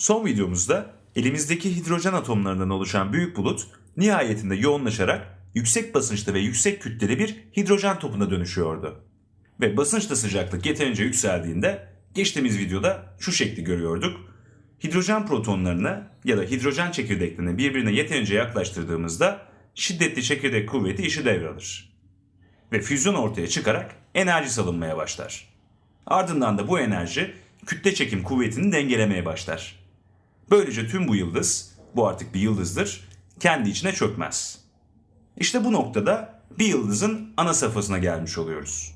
Son videomuzda elimizdeki hidrojen atomlarından oluşan büyük bulut nihayetinde yoğunlaşarak yüksek basınçta ve yüksek kütleli bir hidrojen topuna dönüşüyordu. Ve basınçta sıcaklık yeterince yükseldiğinde geçtiğimiz videoda şu şekli görüyorduk. Hidrojen protonlarını ya da hidrojen çekirdeklerini birbirine yeterince yaklaştırdığımızda şiddetli çekirdek kuvveti işi devralır. Ve füzyon ortaya çıkarak enerji salınmaya başlar. Ardından da bu enerji kütle çekim kuvvetini dengelemeye başlar. Böylece tüm bu yıldız, bu artık bir yıldızdır, kendi içine çökmez. İşte bu noktada bir yıldızın ana safhasına gelmiş oluyoruz.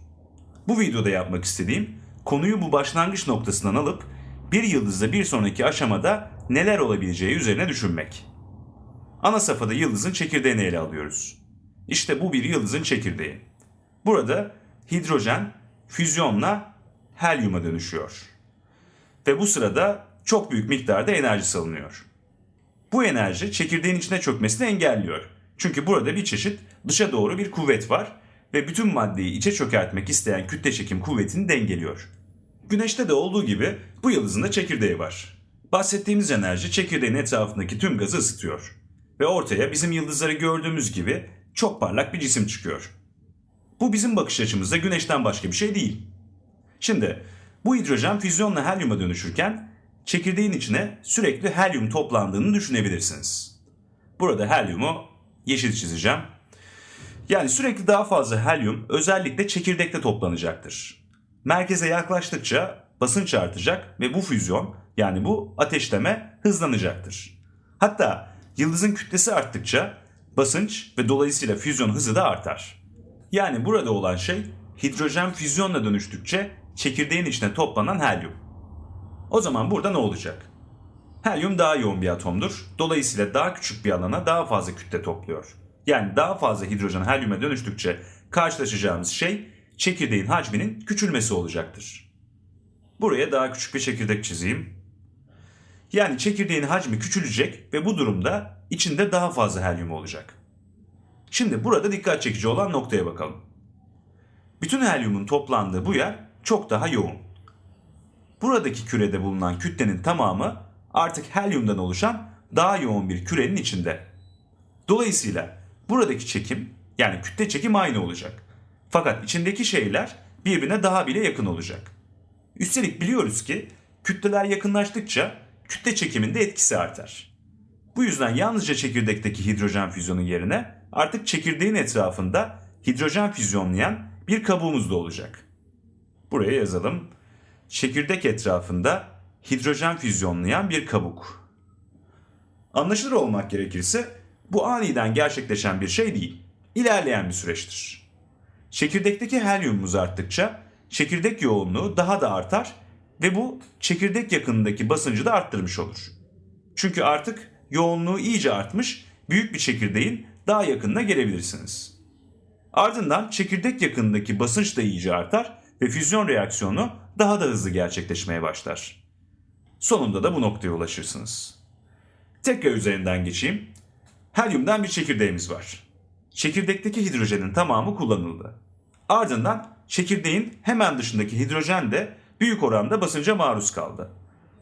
Bu videoda yapmak istediğim konuyu bu başlangıç noktasından alıp bir yıldızda bir sonraki aşamada neler olabileceği üzerine düşünmek. Ana safhada yıldızın çekirdeğini ele alıyoruz. İşte bu bir yıldızın çekirdeği. Burada hidrojen füzyonla helyuma dönüşüyor. Ve bu sırada çok büyük miktarda enerji salınıyor. Bu enerji çekirdeğin içine çökmesini engelliyor. Çünkü burada bir çeşit dışa doğru bir kuvvet var ve bütün maddeyi içe çökertmek isteyen kütle çekim kuvvetini dengeliyor. Güneşte de olduğu gibi bu yıldızın da çekirdeği var. Bahsettiğimiz enerji çekirdeğin etrafındaki tüm gazı ısıtıyor. Ve ortaya bizim yıldızları gördüğümüz gibi çok parlak bir cisim çıkıyor. Bu bizim bakış açımızda güneşten başka bir şey değil. Şimdi bu hidrojen füzyonla helyuma dönüşürken çekirdeğin içine sürekli helyum toplandığını düşünebilirsiniz. Burada helyumu yeşil çizeceğim. Yani sürekli daha fazla helyum özellikle çekirdekte toplanacaktır. Merkeze yaklaştıkça basınç artacak ve bu füzyon yani bu ateşleme hızlanacaktır. Hatta yıldızın kütlesi arttıkça basınç ve dolayısıyla füzyon hızı da artar. Yani burada olan şey hidrojen füzyonla dönüştükçe çekirdeğin içine toplanan helyum. O zaman burada ne olacak? Helyum daha yoğun bir atomdur. Dolayısıyla daha küçük bir alana daha fazla kütle topluyor. Yani daha fazla hidrojen helyuma dönüştükçe karşılaşacağımız şey çekirdeğin hacminin küçülmesi olacaktır. Buraya daha küçük bir çekirdek çizeyim. Yani çekirdeğin hacmi küçülecek ve bu durumda içinde daha fazla helyum olacak. Şimdi burada dikkat çekici olan noktaya bakalım. Bütün helyumun toplandığı bu yer çok daha yoğun. Buradaki kürede bulunan kütlenin tamamı artık helyumdan oluşan daha yoğun bir kürenin içinde. Dolayısıyla buradaki çekim yani kütle çekim aynı olacak. Fakat içindeki şeyler birbirine daha bile yakın olacak. Üstelik biliyoruz ki kütleler yakınlaştıkça kütle çekiminde etkisi artar. Bu yüzden yalnızca çekirdekteki hidrojen füzyonu yerine artık çekirdeğin etrafında hidrojen füzyonlayan bir kabuğumuz da olacak. Buraya yazalım. Çekirdek etrafında hidrojen füzyonlayan bir kabuk. Anlaşılır olmak gerekirse bu aniden gerçekleşen bir şey değil. İlerleyen bir süreçtir. Çekirdekteki helyumumuz arttıkça çekirdek yoğunluğu daha da artar ve bu çekirdek yakınındaki basıncı da arttırmış olur. Çünkü artık yoğunluğu iyice artmış büyük bir çekirdeğin daha yakınına gelebilirsiniz. Ardından çekirdek yakınındaki basınç da iyice artar ve füzyon reaksiyonu daha da hızlı gerçekleşmeye başlar. Sonunda da bu noktaya ulaşırsınız. Tekrar üzerinden geçeyim. Helyumdan bir çekirdeğimiz var. Çekirdekteki hidrojenin tamamı kullanıldı. Ardından çekirdeğin hemen dışındaki hidrojen de büyük oranda basınca maruz kaldı.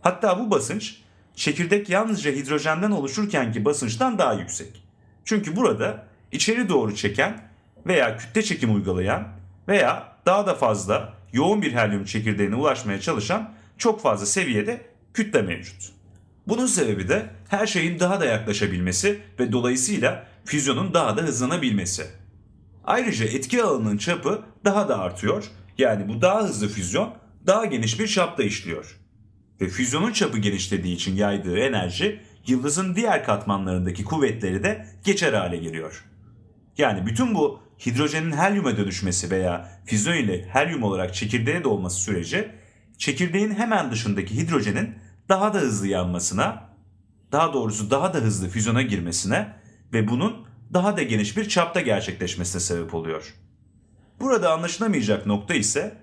Hatta bu basınç çekirdek yalnızca hidrojenden oluşurkenki basınçtan daha yüksek. Çünkü burada içeri doğru çeken veya kütle çekim uygulayan veya daha da fazla yoğun bir helyum çekirdeğine ulaşmaya çalışan çok fazla seviyede kütle mevcut. Bunun sebebi de her şeyin daha da yaklaşabilmesi ve dolayısıyla füzyonun daha da hızlanabilmesi. Ayrıca etki alanının çapı daha da artıyor. Yani bu daha hızlı füzyon daha geniş bir çapta işliyor. Ve füzyonun çapı genişlediği için yaydığı enerji yıldızın diğer katmanlarındaki kuvvetleri de geçer hale geliyor. Yani bütün bu hidrojenin helyuma dönüşmesi veya füzyon ile helyum olarak çekirdeğe dolması süreci çekirdeğin hemen dışındaki hidrojenin daha da hızlı yanmasına, daha doğrusu daha da hızlı füzyona girmesine ve bunun daha da geniş bir çapta gerçekleşmesine sebep oluyor. Burada anlaşılamayacak nokta ise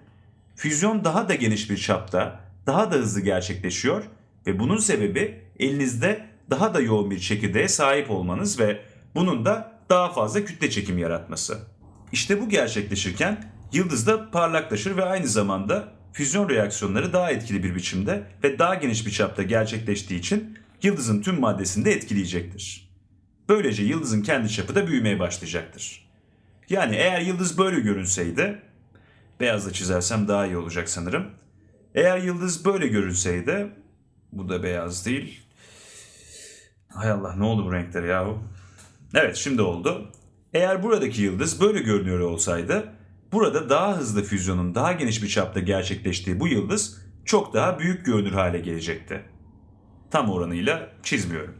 füzyon daha da geniş bir çapta, daha da hızlı gerçekleşiyor ve bunun sebebi elinizde daha da yoğun bir çekirdeğe sahip olmanız ve bunun da daha fazla kütle çekim yaratması. İşte bu gerçekleşirken yıldız da parlaklaşır ve aynı zamanda füzyon reaksiyonları daha etkili bir biçimde ve daha geniş bir çapta gerçekleştiği için yıldızın tüm maddesini de etkileyecektir. Böylece yıldızın kendi çapı da büyümeye başlayacaktır. Yani eğer yıldız böyle görünseydi, beyazla çizersem daha iyi olacak sanırım. Eğer yıldız böyle görünseydi, bu da beyaz değil. Hay Allah ne oldu bu renkler yahu? Evet şimdi oldu. Eğer buradaki yıldız böyle görünüyor olsaydı, burada daha hızlı füzyonun daha geniş bir çapta gerçekleştiği bu yıldız çok daha büyük görünür hale gelecekti. Tam oranıyla çizmiyorum.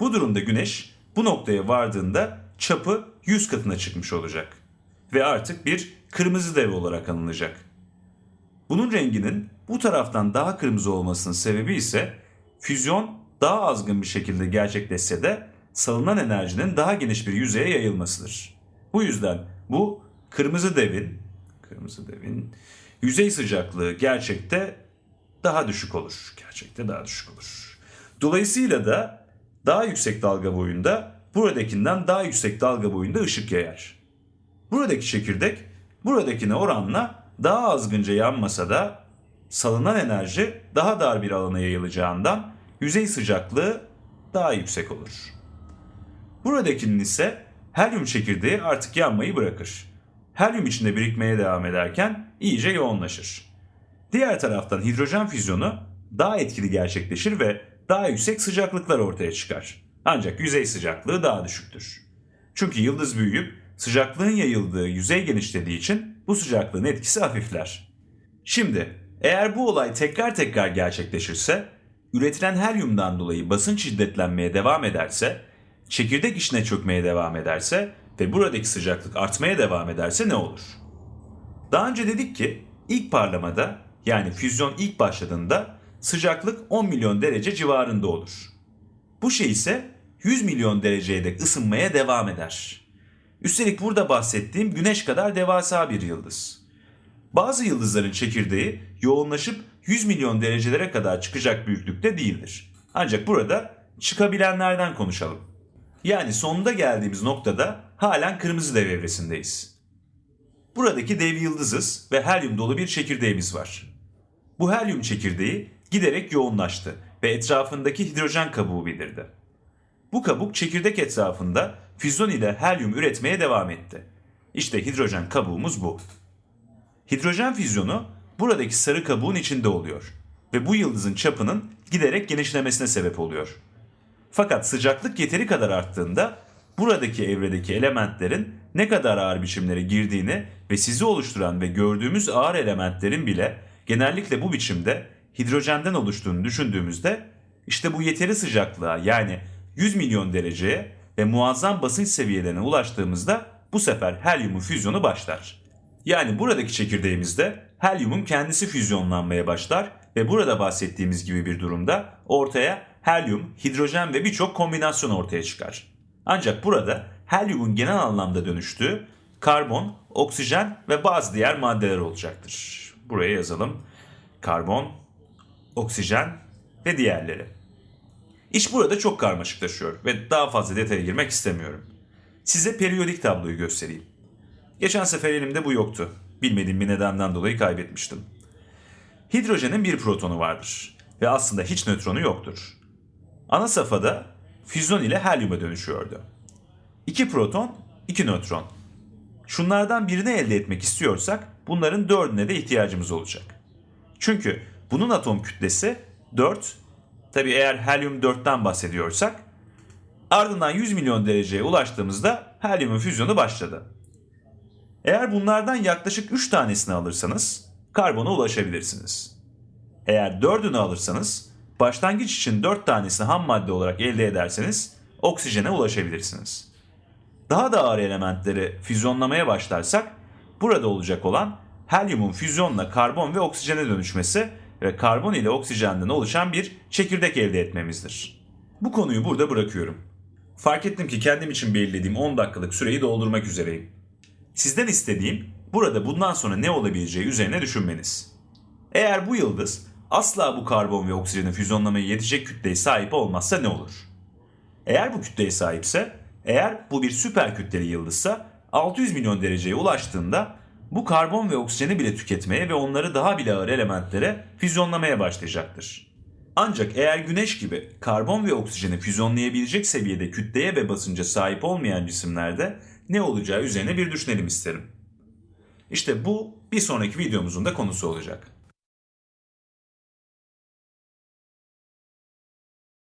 Bu durumda güneş bu noktaya vardığında çapı 100 katına çıkmış olacak ve artık bir kırmızı dev olarak anılacak. Bunun renginin bu taraftan daha kırmızı olmasının sebebi ise füzyon daha azgın bir şekilde gerçekleşse de salınan enerjinin daha geniş bir yüzeye yayılmasıdır. Bu yüzden bu kırmızı devin kırmızı devin yüzey sıcaklığı gerçekte daha düşük olur. Gerçekte daha düşük olur. Dolayısıyla da daha yüksek dalga boyunda buradakinden daha yüksek dalga boyunda ışık yayar. Buradaki çekirdek buradakine oranla daha azgınca yanmasa da salınan enerji daha dar bir alana yayılacağından yüzey sıcaklığı daha yüksek olur. Buradakinin ise helyum çekirdeği artık yanmayı bırakır. Helyum içinde birikmeye devam ederken iyice yoğunlaşır. Diğer taraftan hidrojen füzyonu daha etkili gerçekleşir ve daha yüksek sıcaklıklar ortaya çıkar. Ancak yüzey sıcaklığı daha düşüktür. Çünkü yıldız büyüyüp sıcaklığın yayıldığı yüzey genişlediği için bu sıcaklığın etkisi hafifler. Şimdi eğer bu olay tekrar tekrar gerçekleşirse, üretilen helyumdan dolayı basınç şiddetlenmeye devam ederse, çekirdek içine çökmeye devam ederse ve buradaki sıcaklık artmaya devam ederse ne olur? Daha önce dedik ki ilk parlamada yani füzyon ilk başladığında sıcaklık 10 milyon derece civarında olur. Bu şey ise 100 milyon dereceye dek ısınmaya devam eder. Üstelik burada bahsettiğim güneş kadar devasa bir yıldız. Bazı yıldızların çekirdeği yoğunlaşıp 100 milyon derecelere kadar çıkacak büyüklükte değildir. Ancak burada çıkabilenlerden konuşalım. Yani sonunda geldiğimiz noktada halen kırmızı dev evresindeyiz. Buradaki dev yıldızız ve helyum dolu bir çekirdeğimiz var. Bu helyum çekirdeği giderek yoğunlaştı ve etrafındaki hidrojen kabuğu belirdi. Bu kabuk çekirdek etrafında füzyon ile helyum üretmeye devam etti. İşte hidrojen kabuğumuz bu. Hidrojen füzyonu buradaki sarı kabuğun içinde oluyor ve bu yıldızın çapının giderek genişlemesine sebep oluyor. Fakat sıcaklık yeteri kadar arttığında buradaki evredeki elementlerin ne kadar ağır biçimlere girdiğini ve sizi oluşturan ve gördüğümüz ağır elementlerin bile genellikle bu biçimde hidrojenden oluştuğunu düşündüğümüzde işte bu yeteri sıcaklığa yani 100 milyon dereceye ve muazzam basınç seviyelerine ulaştığımızda bu sefer helyumun füzyonu başlar. Yani buradaki çekirdeğimizde helyumun kendisi füzyonlanmaya başlar ve burada bahsettiğimiz gibi bir durumda ortaya helyum, hidrojen ve birçok kombinasyon ortaya çıkar. Ancak burada helyumun genel anlamda dönüştüğü karbon, oksijen ve bazı diğer maddeler olacaktır. Buraya yazalım. Karbon, oksijen ve diğerleri. İş burada çok karmaşıklaşıyor ve daha fazla detaya girmek istemiyorum. Size periyodik tabloyu göstereyim. Geçen sefer elimde bu yoktu. Bilmediğim bir nedenden dolayı kaybetmiştim. Hidrojenin bir protonu vardır ve aslında hiç nötronu yoktur. Ana safhada füzyon ile helyuma dönüşüyordu. İki proton, iki nötron. Şunlardan birini elde etmek istiyorsak bunların dördüne de ihtiyacımız olacak. Çünkü bunun atom kütlesi 4, tabi eğer helyum 4'ten bahsediyorsak, ardından 100 milyon dereceye ulaştığımızda helyumun füzyonu başladı. Eğer bunlardan yaklaşık 3 tanesini alırsanız karbona ulaşabilirsiniz. Eğer 4'ünü alırsanız başlangıç için 4 tanesini ham madde olarak elde ederseniz oksijene ulaşabilirsiniz. Daha da ağır elementleri füzyonlamaya başlarsak burada olacak olan helyumun füzyonla karbon ve oksijene dönüşmesi ve karbon ile oksijenden oluşan bir çekirdek elde etmemizdir. Bu konuyu burada bırakıyorum. Fark ettim ki kendim için belirlediğim 10 dakikalık süreyi doldurmak üzereyim. Sizden istediğim burada bundan sonra ne olabileceği üzerine düşünmeniz. Eğer bu yıldız asla bu karbon ve oksijeni füzyonlamaya yetecek kütleye sahip olmazsa ne olur? Eğer bu kütleye sahipse, eğer bu bir süper kütleli yıldızsa 600 milyon dereceye ulaştığında bu karbon ve oksijeni bile tüketmeye ve onları daha bile ağır elementlere füzyonlamaya başlayacaktır. Ancak eğer güneş gibi karbon ve oksijeni füzyonlayabilecek seviyede kütleye ve basınca sahip olmayan cisimlerde ne olacağı üzerine bir düşünelim isterim. İşte bu bir sonraki videomuzun da konusu olacak.